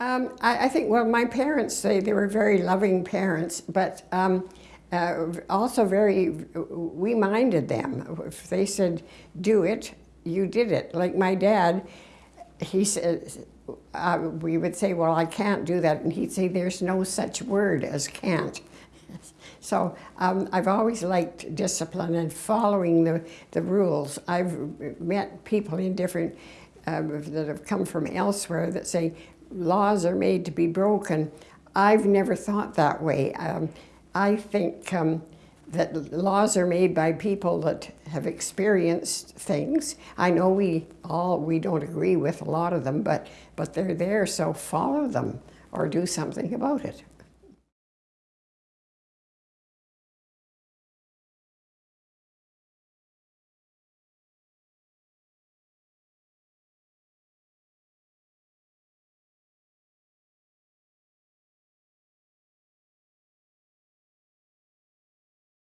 Um, I, I think, well, my parents say they were very loving parents, but um, uh, also very, we minded them. If they said, do it, you did it. Like my dad, he said, uh, we would say, well, I can't do that. And he'd say, there's no such word as can't. So um, I've always liked discipline and following the, the rules. I've met people in different, uh, that have come from elsewhere that say laws are made to be broken. I've never thought that way. Um, I think um, that laws are made by people that have experienced things. I know we all, we don't agree with a lot of them, but, but they're there, so follow them or do something about it.